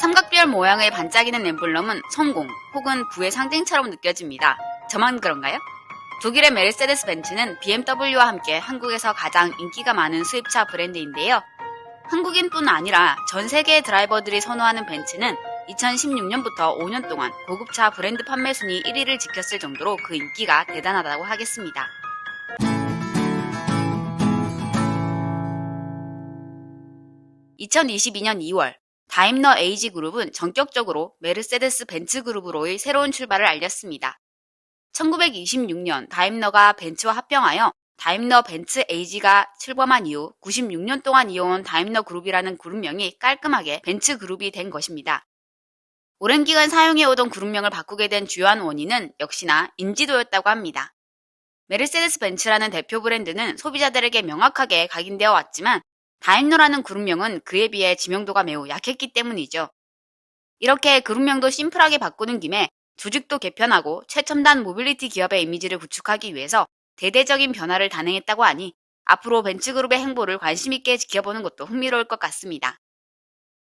삼각별 모양의 반짝이는 엠블럼은 성공 혹은 부의 상징처럼 느껴집니다. 저만 그런가요? 독일의 메르세데스 벤츠는 BMW와 함께 한국에서 가장 인기가 많은 수입차 브랜드인데요. 한국인뿐 아니라 전 세계의 드라이버들이 선호하는 벤츠는 2016년부터 5년 동안 고급차 브랜드 판매 순위 1위를 지켰을 정도로 그 인기가 대단하다고 하겠습니다. 2022년 2월 다임러 AG 그룹은 전격적으로 메르세데스 벤츠 그룹으로의 새로운 출발을 알렸습니다. 1926년 다임러가 벤츠와 합병하여 다임러 벤츠 AG가 출범한 이후 96년 동안 이어온 다임러 그룹이라는 그룹명이 깔끔하게 벤츠 그룹이 된 것입니다. 오랜 기간 사용해오던 그룹명을 바꾸게 된 주요한 원인은 역시나 인지도였다고 합니다. 메르세데스 벤츠라는 대표 브랜드는 소비자들에게 명확하게 각인되어 왔지만 다임러라는 그룹명은 그에 비해 지명도가 매우 약했기 때문이죠. 이렇게 그룹명도 심플하게 바꾸는 김에 조직도 개편하고 최첨단 모빌리티 기업의 이미지를 구축하기 위해서 대대적인 변화를 단행했다고 하니 앞으로 벤츠그룹의 행보를 관심있게 지켜보는 것도 흥미로울 것 같습니다.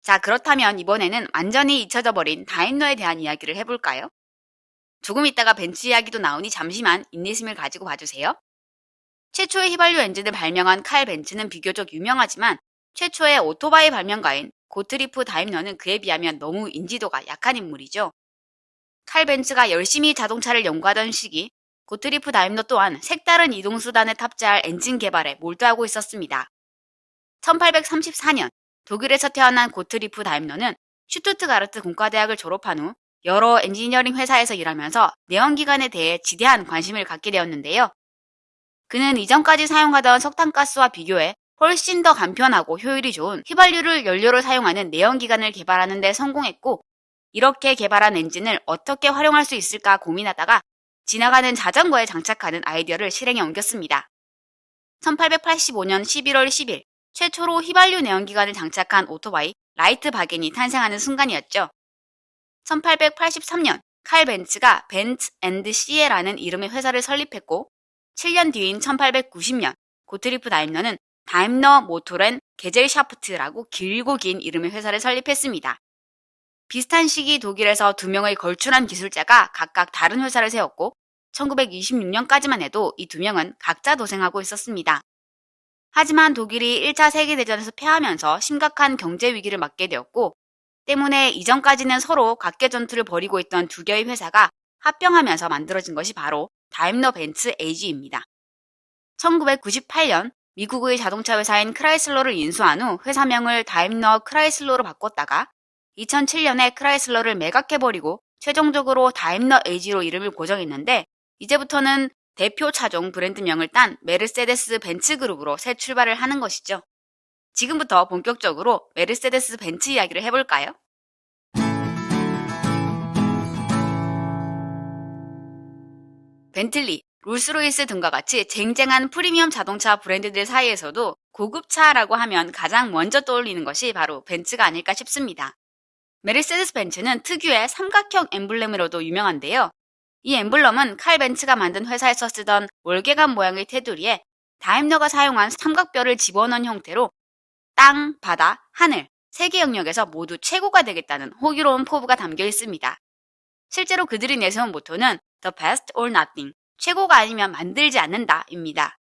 자, 그렇다면 이번에는 완전히 잊혀져 버린 다임러에 대한 이야기를 해볼까요? 조금 있다가 벤츠 이야기도 나오니 잠시만 인내심을 가지고 봐주세요. 최초의 휘발유 엔진을 발명한 칼 벤츠는 비교적 유명하지만 최초의 오토바이 발명가인 고트리프 다임러는 그에 비하면 너무 인지도가 약한 인물이죠. 칼 벤츠가 열심히 자동차를 연구하던 시기 고트리프 다임러 또한 색다른 이동수단에 탑재할 엔진 개발에 몰두하고 있었습니다. 1834년 독일에서 태어난 고트리프 다임러는 슈투트가르트 공과대학을 졸업한 후 여러 엔지니어링 회사에서 일하면서 내연기관에 대해 지대한 관심을 갖게 되었는데요. 그는 이전까지 사용하던 석탄가스와 비교해 훨씬 더 간편하고 효율이 좋은 휘발유를 연료로 사용하는 내연기관을 개발하는 데 성공했고 이렇게 개발한 엔진을 어떻게 활용할 수 있을까 고민하다가 지나가는 자전거에 장착하는 아이디어를 실행에 옮겼습니다. 1885년 11월 10일 최초로 휘발유 내연기관을 장착한 오토바이 Reitwagen이 탄생하는 순간이었죠. 1883년 칼 벤츠가 벤츠 앤드 시에라는 이름의 회사를 설립했고 7년 뒤인 1890년 고트리프 다임러는 다임러 Motoren Gesellschaft라고 길고 긴 이름의 회사를 설립했습니다. 비슷한 시기 독일에서 두 명의 걸출한 기술자가 각각 다른 회사를 세웠고 1926년까지만 해도 이 두 명은 각자 도생하고 있었습니다. 하지만 독일이 1차 세계대전에서 패하면서 심각한 경제 위기를 맞게 되었고 때문에 이전까지는 서로 각개 전투를 벌이고 있던 두 개의 회사가 합병하면서 만들어진 것이 바로 다임러 벤츠 AG입니다. 1998년 미국의 자동차 회사인 크라이슬러를 인수한 후 회사명을 다임러 크라이슬러로 바꿨다가 2007년에 크라이슬러를 매각해버리고 최종적으로 다임러 AG로 이름을 고정했는데 이제부터는 대표 차종 브랜드명을 딴 메르세데스 벤츠 그룹으로 새 출발을 하는 것이죠. 지금부터 본격적으로 메르세데스 벤츠 이야기를 해볼까요? 벤틀리, 롤스로이스 등과 같이 쟁쟁한 프리미엄 자동차 브랜드들 사이에서도 고급차라고 하면 가장 먼저 떠올리는 것이 바로 벤츠가 아닐까 싶습니다. 메르세데스 벤츠는 특유의 삼각형 엠블렘으로도 유명한데요. 이 엠블럼은 칼 벤츠가 만든 회사에서 쓰던 월계관 모양의 테두리에 다임러가 사용한 삼각별을 집어넣은 형태로 땅, 바다, 하늘, 세 개 영역에서 모두 최고가 되겠다는 호기로운 포부가 담겨 있습니다. 실제로 그들이 내세운 모토는 The best or nothing, 최고가 아니면 만들지 않는다입니다.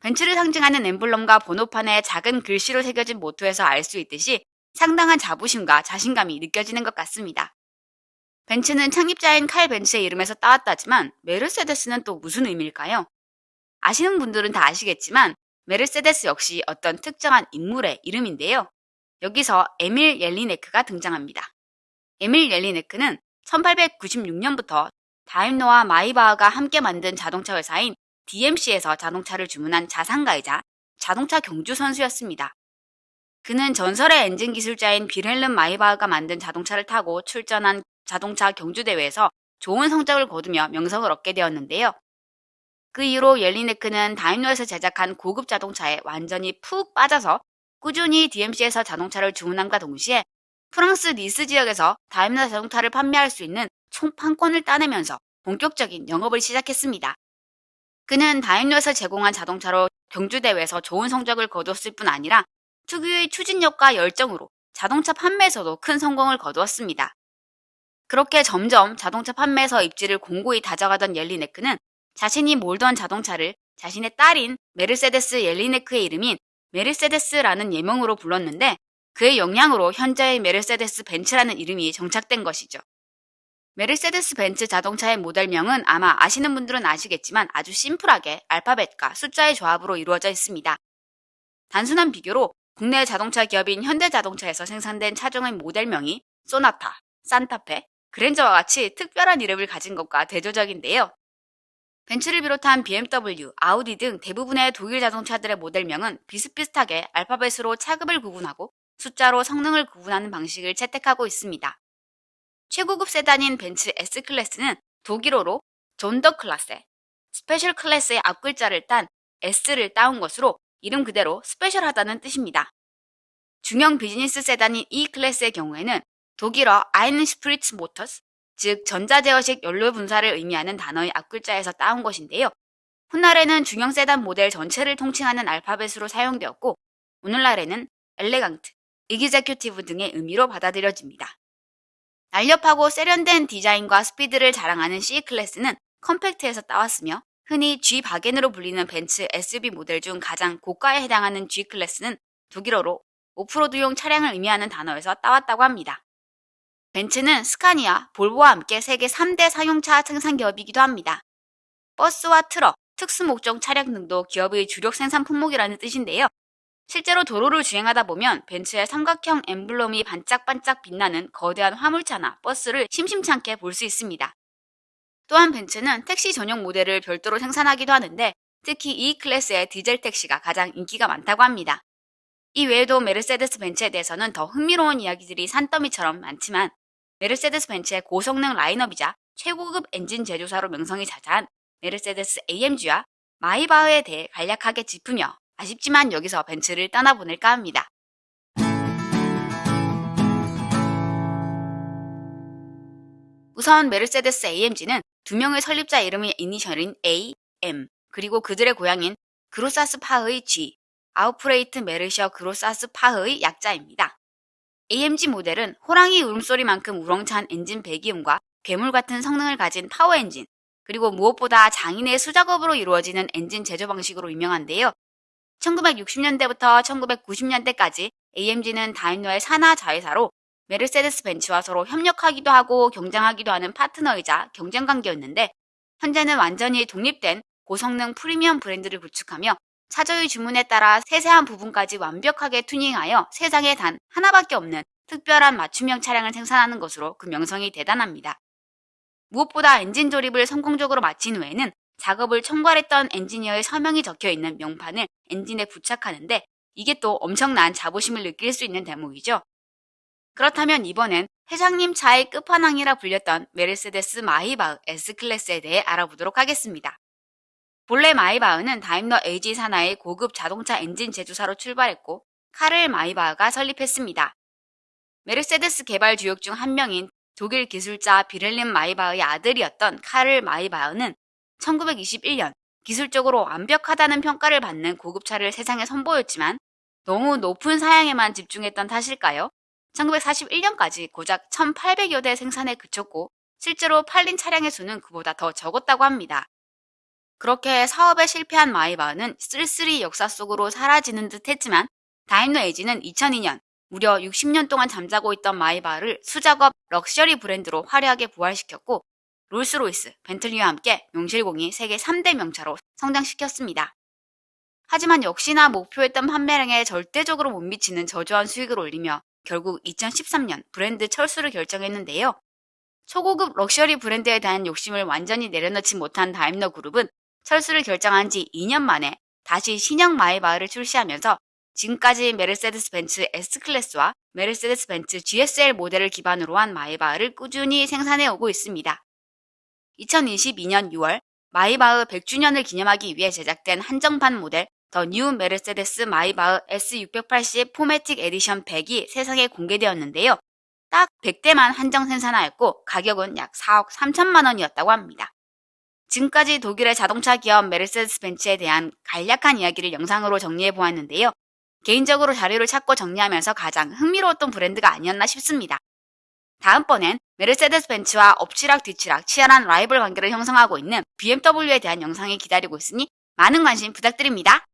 벤츠를 상징하는 엠블럼과 번호판에 작은 글씨로 새겨진 모토에서 알 수 있듯이 상당한 자부심과 자신감이 느껴지는 것 같습니다. 벤츠는 창립자인 칼 벤츠의 이름에서 따왔다지만 메르세데스는 또 무슨 의미일까요? 아시는 분들은 다 아시겠지만 메르세데스 역시 어떤 특정한 인물의 이름인데요. 여기서 에밀 옐리네크가 등장합니다. 에밀 옐리네크는 1896년부터 다임러와 마이바흐가 함께 만든 자동차 회사인 DMC에서 자동차를 주문한 자산가이자 자동차 경주 선수였습니다. 그는 전설의 엔진 기술자인 비렐름 마이바흐가 만든 자동차를 타고 출전한 자동차 경주 대회에서 좋은 성적을 거두며 명성을 얻게 되었는데요. 그 이후로 옐리네크는 다임러에서 제작한 고급 자동차에 완전히 푹 빠져서 꾸준히 DMC에서 자동차를 주문함과 동시에 프랑스 니스 지역에서 다임러 자동차를 판매할 수 있는 총 판권을 따내면서 본격적인 영업을 시작했습니다. 그는 다임러에서 제공한 자동차로 경주대회에서 좋은 성적을 거두었을 뿐 아니라 특유의 추진력과 열정으로 자동차 판매에서도 큰 성공을 거두었습니다. 그렇게 점점 자동차 판매에서 입지를 공고히 다져가던 옐리네크는 자신이 몰던 자동차를 자신의 딸인 메르세데스 옐리네크의 이름인 메르세데스라는 예명으로 불렀는데 그의 영향으로 현재의 메르세데스 벤츠라는 이름이 정착된 것이죠. 메르세데스 벤츠 자동차의 모델명은 아마 아시는 분들은 아시겠지만 아주 심플하게 알파벳과 숫자의 조합으로 이루어져 있습니다. 단순한 비교로 국내 자동차 기업인 현대자동차에서 생산된 차종의 모델명이 소나타, 산타페, 그랜저와 같이 특별한 이름을 가진 것과 대조적인데요. 벤츠를 비롯한 BMW, 아우디 등 대부분의 독일 자동차들의 모델명은 비슷비슷하게 알파벳으로 차급을 구분하고 숫자로 성능을 구분하는 방식을 채택하고 있습니다. 최고급 세단인 벤츠 S클래스는 독일어로 Sonderklasse, special class의 앞글자를 딴 S를 따온 것으로 이름 그대로 special하다는 뜻입니다. 중형 비즈니스 세단인 E 클래스의 경우에는 독일어 Einspritzmotor, 즉 전자제어식 연료 분사를 의미하는 단어의 앞글자에서 따온 것인데요. 훗날에는 중형 세단 모델 전체를 통칭하는 알파벳으로 사용되었고 오늘날에는 elegant, executive 등의 의미로 받아들여집니다. 날렵하고 세련된 디자인과 스피드를 자랑하는 C클래스는 compact에서 따왔으며 흔히 G 바겐으로 불리는 벤츠 SUV 모델 중 가장 고가에 해당하는 G클래스는 독일어로 오프로드용 차량을 의미하는 단어에서 따왔다고 합니다. 벤츠는 스카니아, 볼보와 함께 세계 3대 상용차 생산 기업이기도 합니다. 버스와 트럭, 특수 목적 차량 등도 기업의 주력 생산 품목이라는 뜻인데요. 실제로 도로를 주행하다 보면 벤츠의 삼각형 엠블럼이 반짝반짝 빛나는 거대한 화물차나 버스를 심심찮게 볼 수 있습니다. 또한 벤츠는 택시 전용 모델을 별도로 생산하기도 하는데 특히 E 클래스의 디젤 택시가 가장 인기가 많다고 합니다. 이 외에도 메르세데스 벤츠에 대해서는 더 흥미로운 이야기들이 산더미처럼 많지만 메르세데스 벤츠의 고성능 라인업이자 최고급 엔진 제조사로 명성이 자자한 메르세데스 AMG와 마이바흐에 대해 간략하게 짚으며 아쉽지만 여기서 벤츠를 떠나보낼까 합니다. 우선 메르세데스 AMG는 두 명의 설립자 이름의 이니셜인 A, M, 그리고 그들의 고향인 그로사스파의 G, 아우프레히트 멜허 그로사스파의 약자입니다. AMG 모델은 호랑이 울음소리만큼 우렁찬 엔진 배기음과 괴물 같은 성능을 가진 파워 엔진, 그리고 무엇보다 장인의 수작업으로 이루어지는 엔진 제조 방식으로 유명한데요. 1960년대부터 1990년대까지 AMG는 다임러의 산하 자회사로 메르세데스 벤츠와 서로 협력하기도 하고 경쟁하기도 하는 파트너이자 경쟁 관계였는데 현재는 완전히 독립된 고성능 프리미엄 브랜드를 구축하며 차주의 주문에 따라 세세한 부분까지 완벽하게 튜닝하여 세상에 단 하나밖에 없는 특별한 맞춤형 차량을 생산하는 것으로 그 명성이 대단합니다. 무엇보다 엔진 조립을 성공적으로 마친 후에는 작업을 총괄했던 엔지니어의 서명이 적혀 있는 명판을 엔진에 부착하는데 이게 또 엄청난 자부심을 느낄 수 있는 대목이죠. 그렇다면 이번엔 회장님 차의 끝판왕이라 불렸던 메르세데스 마이바흐 S클래스에 대해 알아보도록 하겠습니다. 본래 마이바흐는 다임러 AG 산하의 고급 자동차 엔진 제조사로 출발했고 카를 마이바흐가 설립했습니다. 메르세데스 개발 주역 중 한 명인 독일 기술자 빌헬름 마이바흐의 아들이었던 카를 마이바흐는 1921년 기술적으로 완벽하다는 평가를 받는 고급차를 세상에 선보였지만 너무 높은 사양에만 집중했던 탓일까요? 1941년까지 고작 1800여 대 생산에 그쳤고 실제로 팔린 차량의 수는 그보다 더 적었다고 합니다. 그렇게 사업에 실패한 마이바흐는 쓸쓸히 역사 속으로 사라지는 듯 했지만 다임러 AG는 2002년 무려 60년 동안 잠자고 있던 마이바흐를 수작업 럭셔리 브랜드로 화려하게 부활시켰고 롤스로이스, 벤틀리와 함께 명실공히 세계 3대 명차로 성장시켰습니다. 하지만 역시나 목표했던 판매량에 절대적으로 못 미치는 저조한 수익을 올리며 결국 2013년 브랜드 철수를 결정했는데요. 초고급 럭셔리 브랜드에 대한 욕심을 완전히 내려놓지 못한 다임러 그룹은 철수를 결정한 지 2년 만에 다시 신형 마이바흐를 출시하면서 지금까지 메르세데스 벤츠 S클래스와 메르세데스 벤츠 GLS 모델을 기반으로 한 마이바흐를 꾸준히 생산해 오고 있습니다. 2022년 6월 마이바흐 100주년을 기념하기 위해 제작된 한정판 모델 The New 메르세데스 마이바흐 S680 포매틱 에디션 100이 세상에 공개되었는데요. 딱 100대만 한정 생산하였고 가격은 약 4억 3천만 원이었다고 합니다. 지금까지 독일의 자동차 기업 메르세데스 벤츠에 대한 간략한 이야기를 영상으로 정리해 보았는데요. 개인적으로 자료를 찾고 정리하면서 가장 흥미로웠던 브랜드가 아니었나 싶습니다. 다음번엔 메르세데스 벤츠와 엎치락 뒤치락 치열한 라이벌 관계를 형성하고 있는 BMW에 대한 영상이 기다리고 있으니 많은 관심 부탁드립니다.